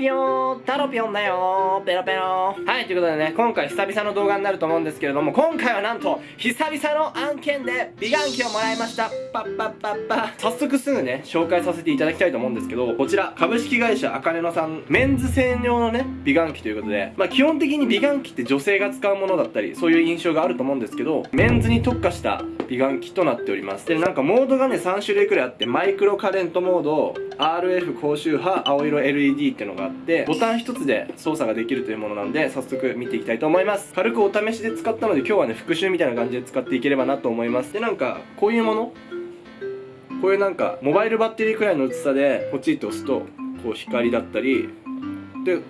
ぴよータロピョンだよ。ーペロペロ。はいということでね今回久々の動画になると思うんですけれども今回はなんと久々の案件で美顔器をもらいました。パッパッパッパ。早速すぐね紹介させていただきたいと思うんですけどこちら株式会社あかねのさんメンズ専用のね美顔器ということでまあ基本的に美顔器って女性が使うものだったりそういう印象があると思うんですけどメンズに特化した美顔器となっております。でなんかモードがね3種類くらいあってマイクロカレントモード RF 高周波青色 LED っていうのがあってボタン1つで操作ができるというものなんで早速見ていきたいと思います。軽くお試しで使ったので今日はね復習みたいな感じで使っていければなと思います。でなんかこういうもの？こういうなんかモバイルバッテリーくらいの薄さでポチッと押すとこう光だったりでこ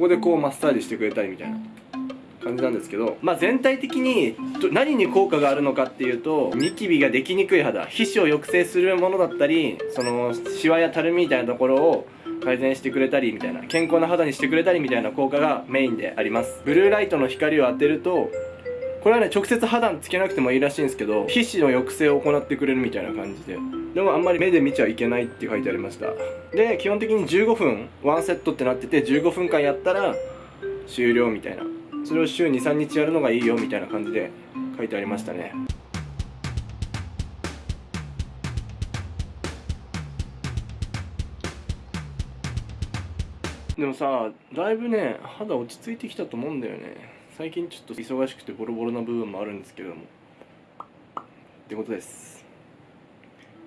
こでこうマッサージしてくれたりみたいな。感じなんですけど、まあ、全体的に何に効果があるのかっていうとニキビができにくい肌皮脂を抑制するものだったりそのシワやたるみみたいなところを改善してくれたりみたいな健康な肌にしてくれたりみたいな効果がメインであります。ブルーライトの光を当てるとこれはね直接肌につけなくてもいいらしいんですけど皮脂の抑制を行ってくれるみたいな感じで。でもあんまり目で見ちゃいけないって書いてありました。で基本的に15分ワンセットってなってて15分間やったら終了みたいな。それを週23日やるのがいいよみたいな感じで書いてありましたね。でもさだいぶね肌落ち着いてきたと思うんだよね。最近ちょっと忙しくてボロボロな部分もあるんですけれども。ってことです。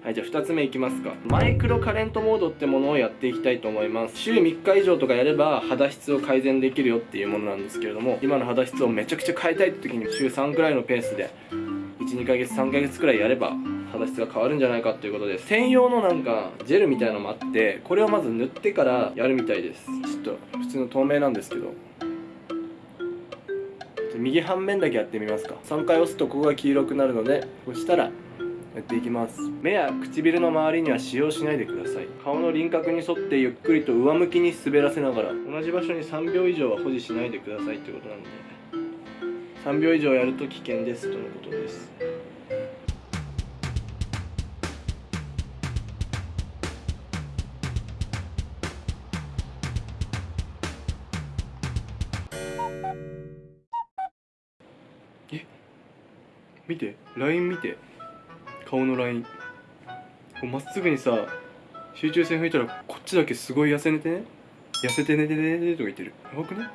はいじゃあ2つ目いきますか。マイクロカレントモードってものをやっていきたいと思います。週3日以上とかやれば肌質を改善できるよっていうものなんですけれども今の肌質をめちゃくちゃ変えたいって時に週3くらいのペースで12ヶ月3ヶ月くらいやれば肌質が変わるんじゃないかということで専用のなんかジェルみたいなのもあってこれをまず塗ってからやるみたいです。ちょっと普通の透明なんですけど。右半面だけやってみますか。3回押すとここが黄色くなるので押したらやっていきます。目や唇の周りには使用しないでください。顔の輪郭に沿ってゆっくりと上向きに滑らせながら同じ場所に3秒以上は保持しないでくださいということなんで3秒以上やると危険ですとのことです。え？見て？ライン見て？顔のライン。まっすぐにさ集中線吹いたらこっちだけすごい痩せ寝てね。痩せて寝てねねとか言ってるやばくねん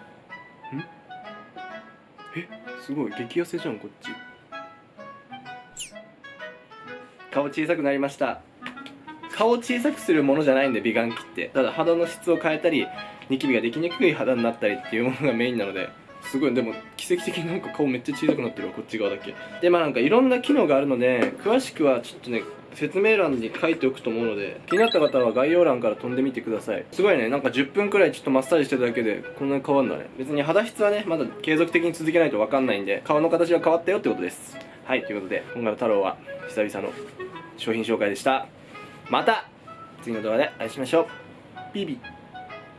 えすごい激痩せじゃんこっち顔小さくなりました顔を小さくするものじゃないんで美顔器ってただ肌の質を変えたりニキビができにくい肌になったりっていうものがメインなのですごい。でも奇跡的になんか顔めっちゃ小さくなってるわこっち側だけ。でまあなんかいろんな機能があるので詳しくはちょっとね説明欄に書いておくと思うので気になった方は概要欄から飛んでみてください。すごいねなんか10分くらいちょっとマッサージしてるだけでこんなに変わるんだね。別に肌質はねまだ継続的に続けないと分かんないんで顔の形が変わったよってことです。はいということで今回の太郎は久々の商品紹介でした。また次の動画でお会いしましょう。ビビ